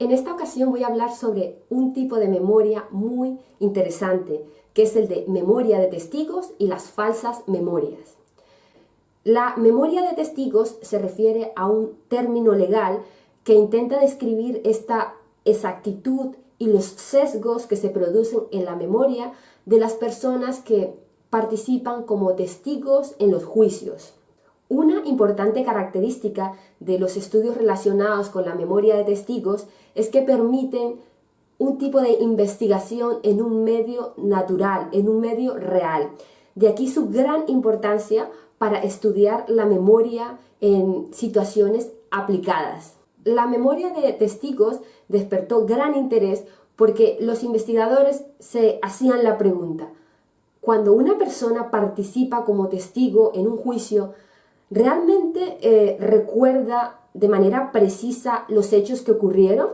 En esta ocasión voy a hablar sobre un tipo de memoria muy interesante, que es el de memoria de testigos y las falsas memorias. La memoria de testigos se refiere a un término legal que intenta describir esta exactitud y los sesgos que se producen en la memoria de las personas que participan como testigos en los juicios. Una importante característica de los estudios relacionados con la memoria de testigos es que permiten un tipo de investigación en un medio natural, en un medio real. De aquí su gran importancia para estudiar la memoria en situaciones aplicadas. La memoria de testigos despertó gran interés porque los investigadores se hacían la pregunta, cuando una persona participa como testigo en un juicio, ¿realmente eh, recuerda de manera precisa los hechos que ocurrieron?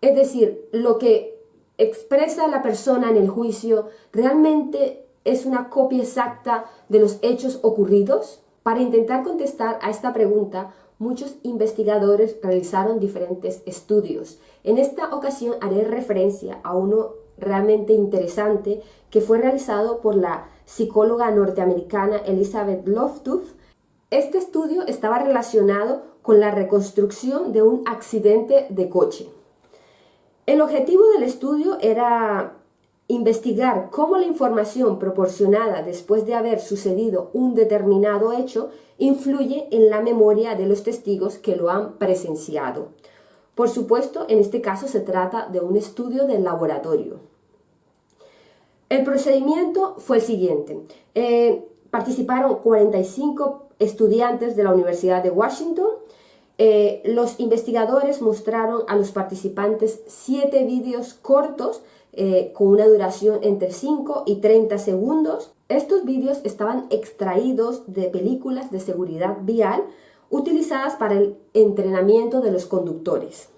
Es decir, lo que expresa la persona en el juicio realmente es una copia exacta de los hechos ocurridos? Para intentar contestar a esta pregunta, muchos investigadores realizaron diferentes estudios. En esta ocasión haré referencia a uno realmente interesante que fue realizado por la psicóloga norteamericana Elizabeth Loftus este estudio estaba relacionado con la reconstrucción de un accidente de coche. El objetivo del estudio era investigar cómo la información proporcionada después de haber sucedido un determinado hecho influye en la memoria de los testigos que lo han presenciado. Por supuesto, en este caso se trata de un estudio del laboratorio. El procedimiento fue el siguiente. Eh, participaron 45 estudiantes de la Universidad de Washington. Eh, los investigadores mostraron a los participantes siete vídeos cortos eh, con una duración entre 5 y 30 segundos. Estos vídeos estaban extraídos de películas de seguridad vial utilizadas para el entrenamiento de los conductores.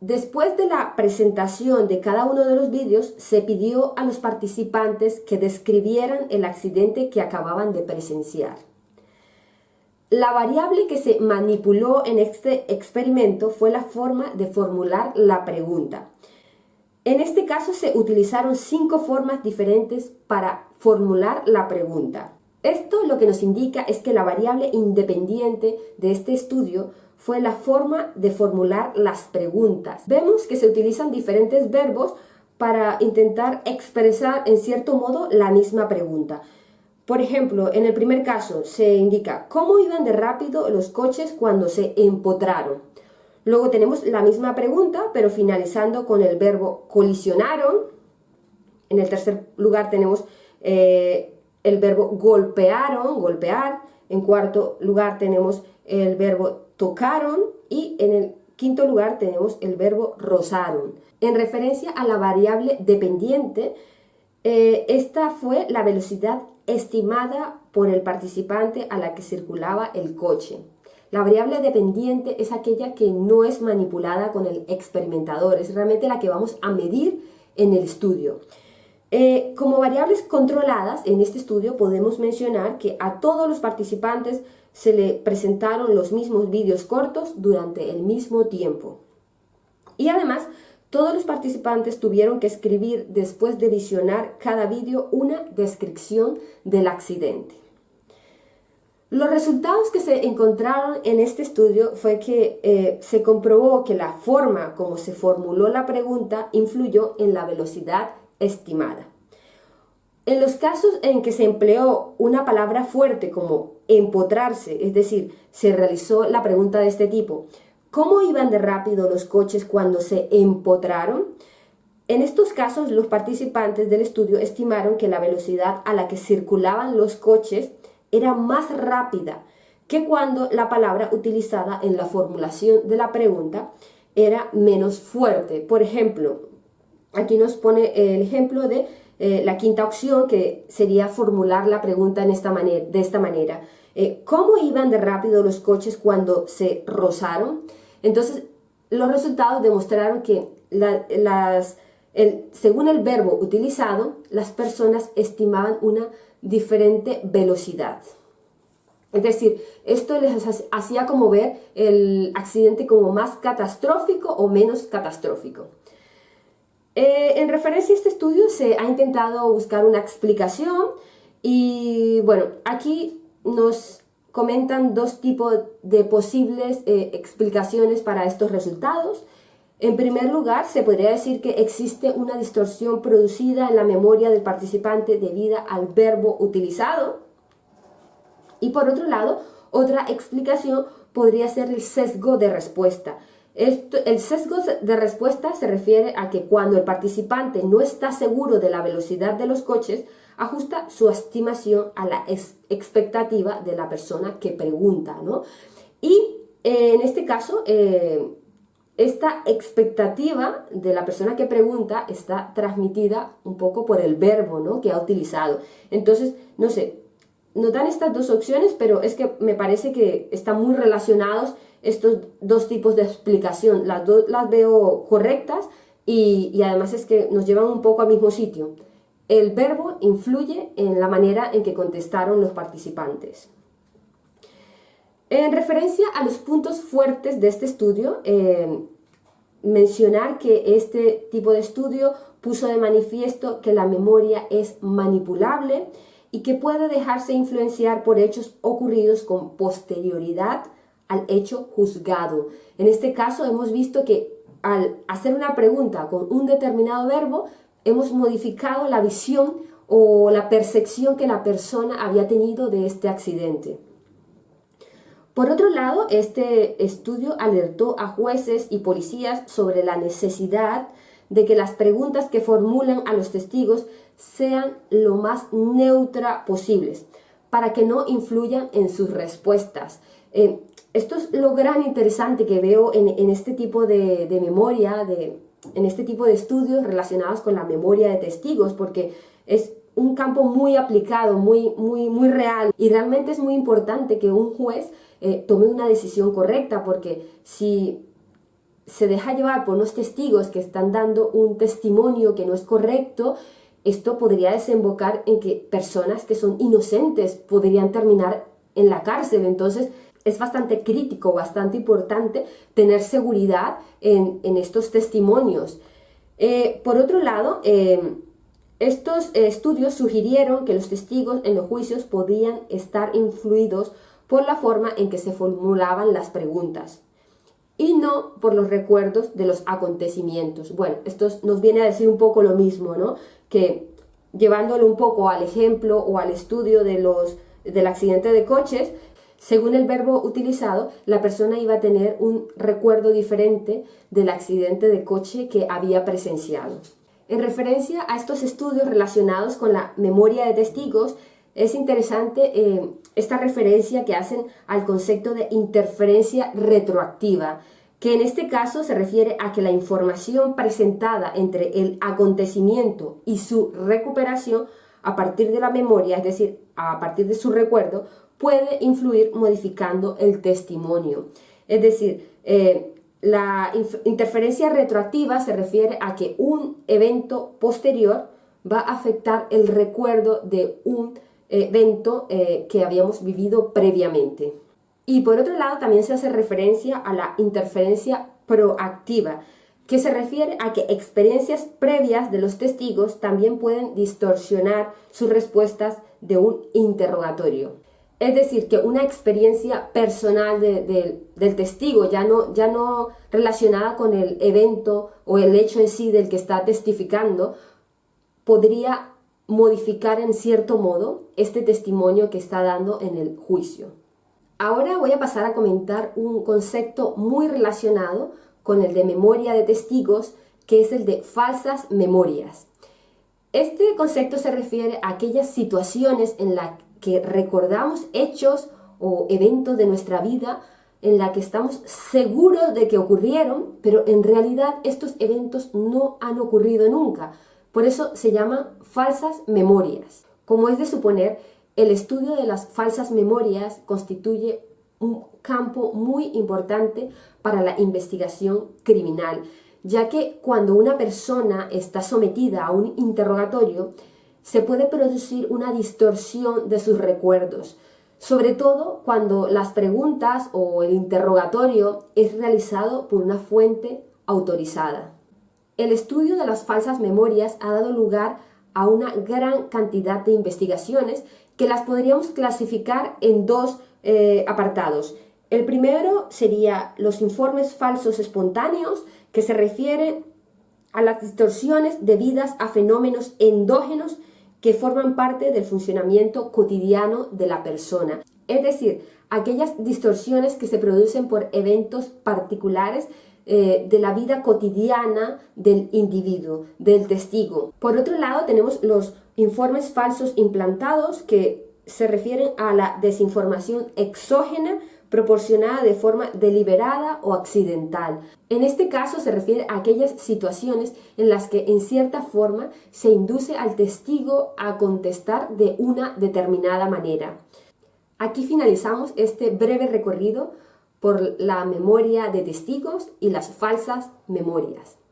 Después de la presentación de cada uno de los vídeos, se pidió a los participantes que describieran el accidente que acababan de presenciar. La variable que se manipuló en este experimento fue la forma de formular la pregunta. En este caso se utilizaron cinco formas diferentes para formular la pregunta. Esto lo que nos indica es que la variable independiente de este estudio fue la forma de formular las preguntas. Vemos que se utilizan diferentes verbos para intentar expresar en cierto modo la misma pregunta. Por ejemplo, en el primer caso se indica cómo iban de rápido los coches cuando se empotraron. Luego tenemos la misma pregunta, pero finalizando con el verbo colisionaron. En el tercer lugar tenemos eh, el verbo golpearon, golpear. En cuarto lugar tenemos el verbo tocaron y en el quinto lugar tenemos el verbo rozaron. En referencia a la variable dependiente, eh, esta fue la velocidad estimada por el participante a la que circulaba el coche. La variable dependiente es aquella que no es manipulada con el experimentador, es realmente la que vamos a medir en el estudio. Eh, como variables controladas en este estudio podemos mencionar que a todos los participantes se le presentaron los mismos vídeos cortos durante el mismo tiempo. Y además todos los participantes tuvieron que escribir después de visionar cada vídeo una descripción del accidente. Los resultados que se encontraron en este estudio fue que eh, se comprobó que la forma como se formuló la pregunta influyó en la velocidad estimada. En los casos en que se empleó una palabra fuerte como empotrarse, es decir, se realizó la pregunta de este tipo, ¿Cómo iban de rápido los coches cuando se empotraron? En estos casos, los participantes del estudio estimaron que la velocidad a la que circulaban los coches era más rápida que cuando la palabra utilizada en la formulación de la pregunta era menos fuerte. Por ejemplo, aquí nos pone el ejemplo de eh, la quinta opción, que sería formular la pregunta de esta manera. Eh, ¿Cómo iban de rápido los coches cuando se rozaron? Entonces, los resultados demostraron que según el verbo utilizado, las personas estimaban una diferente velocidad. Es decir, esto les hacía como ver el accidente como más catastrófico o menos catastrófico. Eh, en referencia a este estudio se ha intentado buscar una explicación y bueno, aquí nos comentan dos tipos de posibles eh, explicaciones para estos resultados. En primer lugar, se podría decir que existe una distorsión producida en la memoria del participante debido al verbo utilizado. Y por otro lado, otra explicación podría ser el sesgo de respuesta. el sesgo de respuesta se refiere a que cuando el participante no está seguro de la velocidad de los coches, ajusta su estimación a la expectativa de la persona que pregunta, ¿no? Y eh, en este caso, eh, esta expectativa de la persona que pregunta está transmitida un poco por el verbo, ¿no? Que ha utilizado. Entonces, no sé, nos dan estas dos opciones, pero es que me parece que están muy relacionados estos dos tipos de explicación. Las dos las veo correctas y además es que nos llevan un poco al mismo sitio. El verbo influye en la manera en que contestaron los participantes. En referencia a los puntos fuertes de este estudio, eh, mencionar que este tipo de estudio puso de manifiesto que la memoria es manipulable y que puede dejarse influenciar por hechos ocurridos con posterioridad al hecho juzgado. En este caso hemos visto que al hacer una pregunta con un determinado verbo, hemos modificado la visión o la percepción que la persona había tenido de este accidente. Por otro lado, este estudio alertó a jueces y policías sobre la necesidad de que las preguntas que formulan a los testigos sean lo más neutra posibles, para que no influyan en sus respuestas. Eh, esto es lo gran interesante que veo en, este tipo de, de memoria, de, en este tipo de estudios relacionados con la memoria de testigos, porque es un campo muy aplicado, muy, muy, muy real y realmente es muy importante que un juez eh, tome una decisión correcta porque si se deja llevar por unos testigos que están dando un testimonio que no es correcto, esto podría desembocar en que personas que son inocentes podrían terminar en la cárcel. Entonces, es bastante crítico, bastante importante tener seguridad en, estos testimonios. Eh, por otro lado, eh, estos estudios sugirieron que los testigos en los juicios podían estar influidos por la forma en que se formulaban las preguntas y no por los recuerdos de los acontecimientos. Bueno, esto nos viene a decir un poco lo mismo, ¿no? Que llevándolo un poco al ejemplo o al estudio de los, del accidente de coches, según el verbo utilizado, la persona iba a tener un recuerdo diferente del accidente de coche que había presenciado. En referencia a estos estudios relacionados con la memoria de testigos, es interesante eh, esta referencia que hacen al concepto de interferencia retroactiva, que en este caso se refiere a que la información presentada entre el acontecimiento y su recuperación a partir de la memoria, es decir, a partir de su recuerdo, puede influir modificando el testimonio. Es decir, eh, la interferencia retroactiva se refiere a que un evento posterior va a afectar el recuerdo de un evento eh, que habíamos vivido previamente. Y por otro lado también se hace referencia a la interferencia proactiva, que se refiere a que experiencias previas de los testigos también pueden distorsionar sus respuestas de un interrogatorio. Es decir, que una experiencia personal del testigo, ya no, ya no relacionada con el evento o el hecho en sí del que está testificando, podría modificar en cierto modo este testimonio que está dando en el juicio. Ahora voy a pasar a comentar un concepto muy relacionado con el de memoria de testigos, que es el de falsas memorias. Este concepto se refiere a aquellas situaciones en las que recordamos hechos o eventos de nuestra vida en la que estamos seguros de que ocurrieron, pero en realidad estos eventos no han ocurrido nunca. Por eso se llaman falsas memorias. Como es de suponer, el estudio de las falsas memorias constituye un campo muy importante para la investigación criminal, ya que cuando una persona está sometida a un interrogatorio, se puede producir una distorsión de sus recuerdos. sobre todo cuando las preguntas o el interrogatorio es realizado por una fuente autorizada. El estudio de las falsas memorias ha dado lugar a una gran cantidad de investigaciones que las podríamos clasificar en dos eh, apartados. El primero sería los informes falsos espontáneos, que se refieren a las distorsiones debidas a fenómenos endógenos que forman parte del funcionamiento cotidiano de la persona. Es decir, aquellas distorsiones que se producen por eventos particulares eh, de la vida cotidiana del individuo, del testigo. Por otro lado, tenemos los informes falsos implantados que se refieren a la desinformación exógena proporcionada de forma deliberada o accidental. En este caso se refiere a aquellas situaciones en las que en cierta forma se induce al testigo a contestar de una determinada manera. Aquí finalizamos este breve recorrido por la memoria de testigos y las falsas memorias.